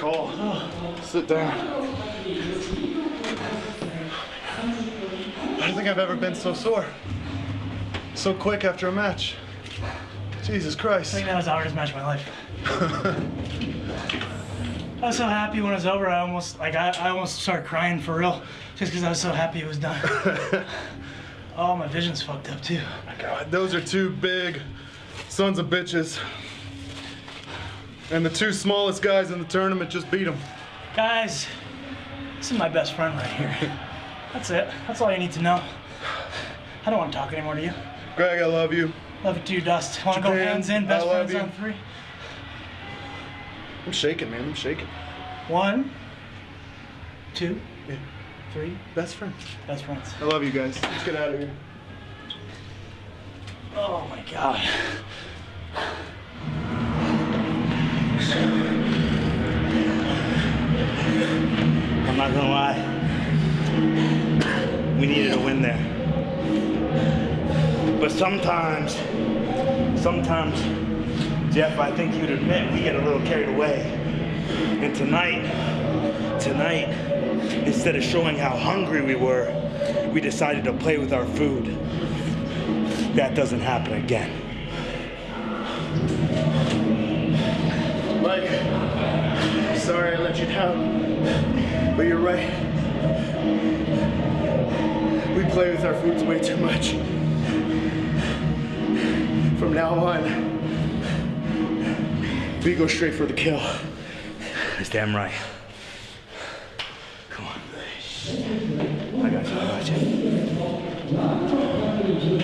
call. Sit down. I don't think I've ever been so sore. So quick after a match. Jesus Christ. I Christ. think that was the hardest match of my life. I was so happy when it was over. I almost like I, I almost started crying for real, just because I was so happy it was done. oh, my vision's fucked up too. God, those are two big sons of bitches. And the two smallest guys in the tournament just beat them. Guys, this is my best friend right here. That's it. That's all you need to know. I don't want to talk anymore to you. Greg, I love you. Love it too, Dust. Want to go hands in? Best friends you. on three. I'm shaking, man. I'm shaking. One, two, Yeah. three. Best friends. Best friends. I love you guys. Let's get out of here. Oh my god. Not gonna lie. We needed a win there. But sometimes, sometimes, Jeff, I think you'd admit we get a little carried away. And tonight, tonight, instead of showing how hungry we were, we decided to play with our food. That doesn't happen again. Mike, sorry I let you down, way. We play with our foods way too much. From now on, we go straight for the kill. That's damn right. Come on. I got you, I got you.